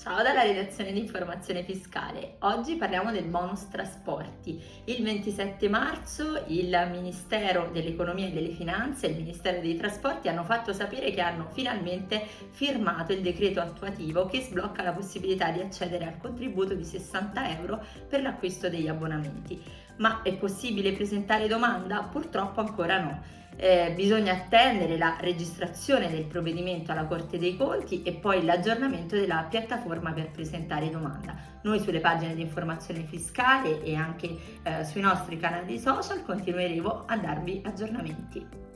Ciao dalla redazione di informazione fiscale. Oggi parliamo del bonus trasporti. Il 27 marzo il Ministero dell'Economia e delle Finanze e il Ministero dei Trasporti hanno fatto sapere che hanno finalmente firmato il decreto attuativo che sblocca la possibilità di accedere al contributo di 60 euro per l'acquisto degli abbonamenti. Ma è possibile presentare domanda? Purtroppo ancora no eh, bisogna attendere la registrazione del provvedimento alla Corte dei Conti e poi l'aggiornamento della piattaforma per presentare domanda. Noi sulle pagine di informazione fiscale e anche eh, sui nostri canali social continueremo a darvi aggiornamenti.